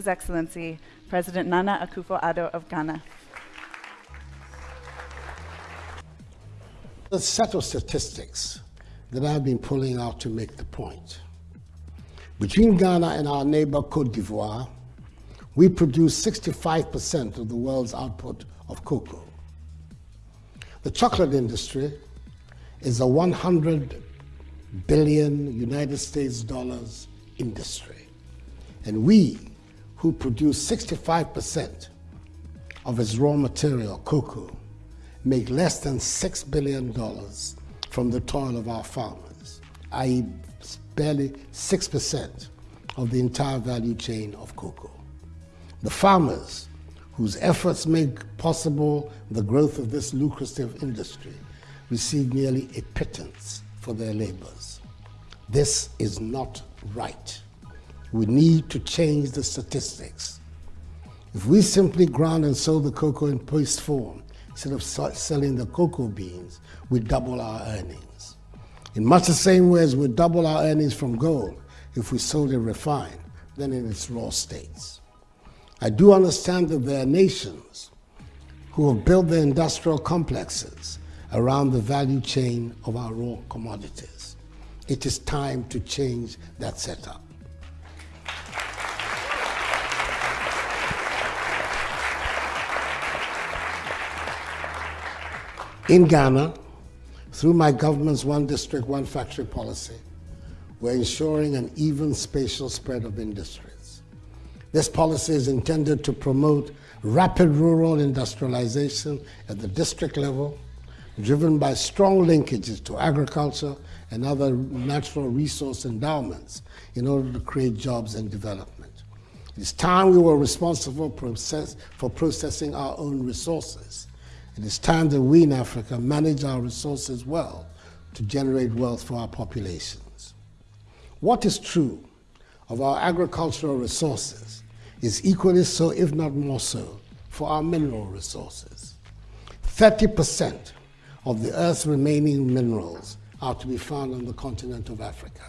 His Excellency President Nana Akufo-Addo of Ghana. The set of statistics that I've been pulling out to make the point. Between Ghana and our neighbor Cote d'Ivoire, we produce 65% of the world's output of cocoa. The chocolate industry is a 100 billion United States dollars industry. And we, who produce 65% of its raw material, cocoa, make less than $6 billion from the toil of our farmers, i.e. barely 6% of the entire value chain of cocoa. The farmers, whose efforts make possible the growth of this lucrative industry, receive nearly a pittance for their labors. This is not right. We need to change the statistics. If we simply ground and sold the cocoa in paste form, instead of selling the cocoa beans, we double our earnings. In much the same way as we double our earnings from gold if we sold it refined than in its raw states. I do understand that there are nations who have built their industrial complexes around the value chain of our raw commodities. It is time to change that setup. In Ghana, through my government's one district, one factory policy, we're ensuring an even spatial spread of industries. This policy is intended to promote rapid rural industrialization at the district level, driven by strong linkages to agriculture and other natural resource endowments in order to create jobs and development. It's time we were responsible process, for processing our own resources it is time that we in Africa manage our resources well to generate wealth for our populations. What is true of our agricultural resources is equally so, if not more so, for our mineral resources. 30% of the Earth's remaining minerals are to be found on the continent of Africa.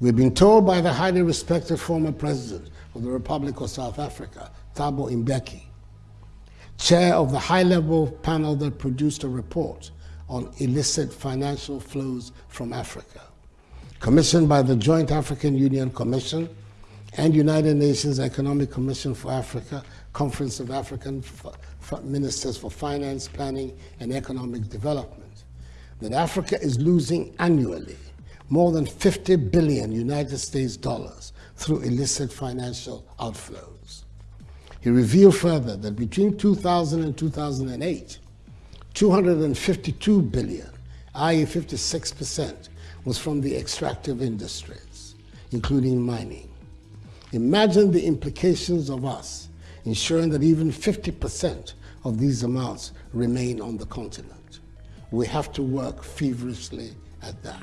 We've been told by the highly respected former president of the Republic of South Africa, Thabo Mbeki, chair of the high-level panel that produced a report on illicit financial flows from Africa, commissioned by the Joint African Union Commission and United Nations Economic Commission for Africa, Conference of African Ministers for Finance, Planning and Economic Development, that Africa is losing annually more than 50 billion United States dollars through illicit financial outflows. He revealed further that between 2000 and 2008, 252 billion, i.e. 56%, was from the extractive industries, including mining. Imagine the implications of us ensuring that even 50% of these amounts remain on the continent. We have to work feverishly at that.